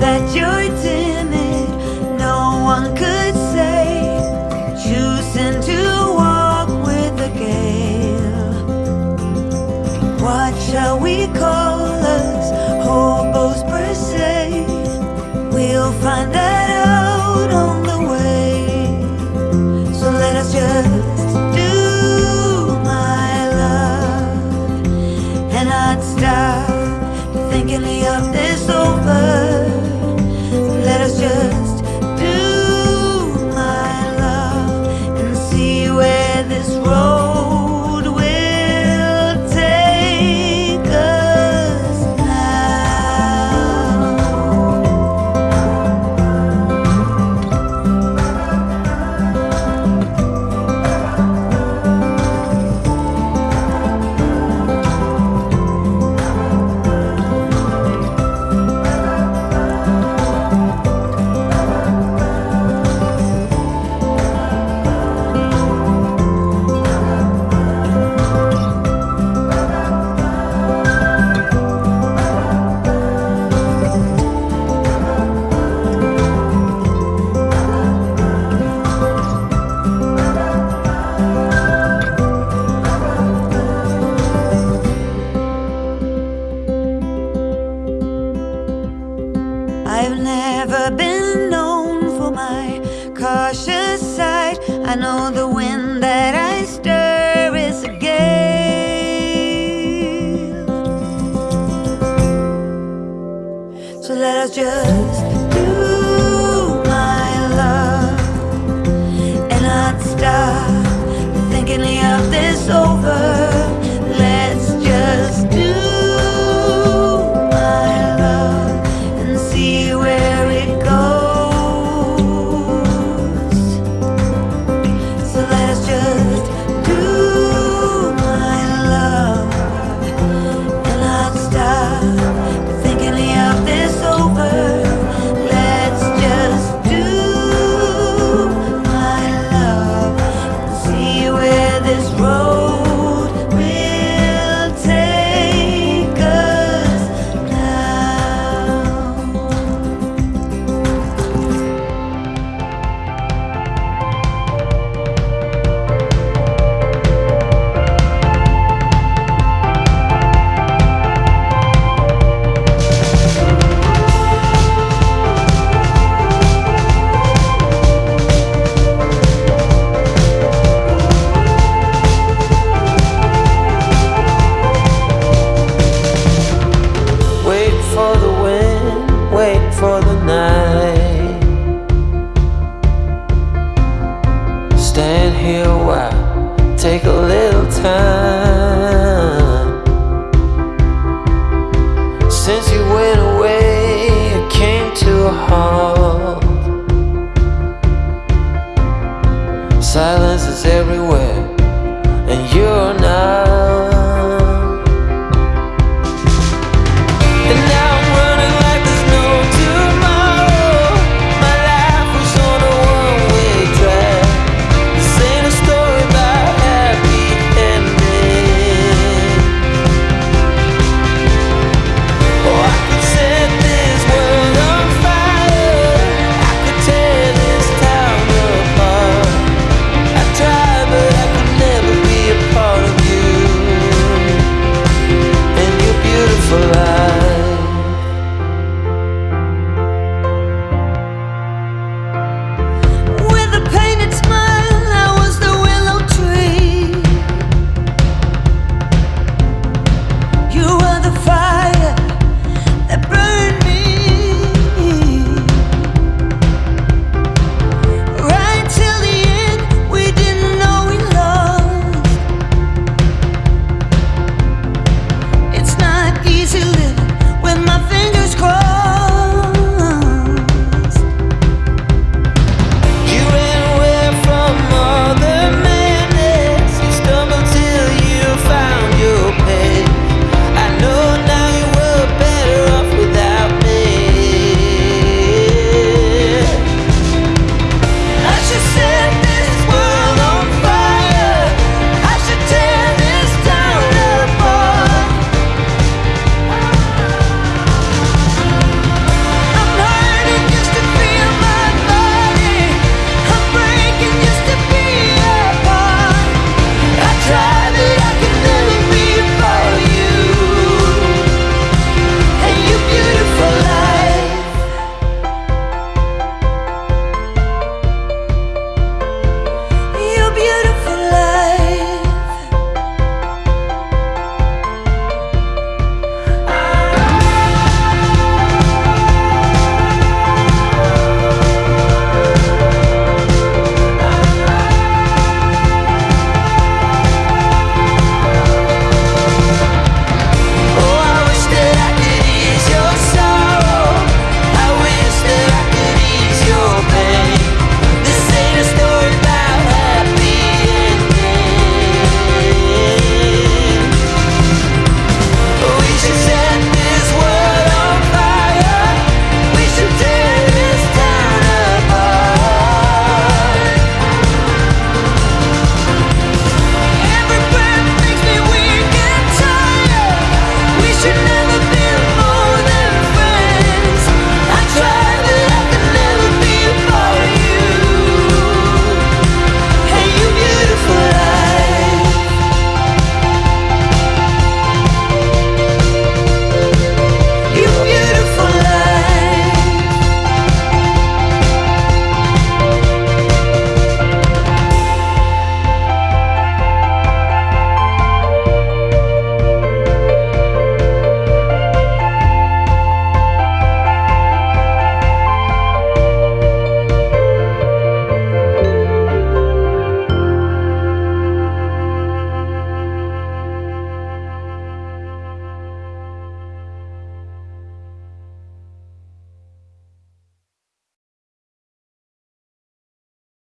that you're timid. No one could say Choosing to walk with the gale. What shall we call us? Hobos per se. We'll find that just you, my love. And I'd stop thinking of this over. this road. everywhere, and you're not.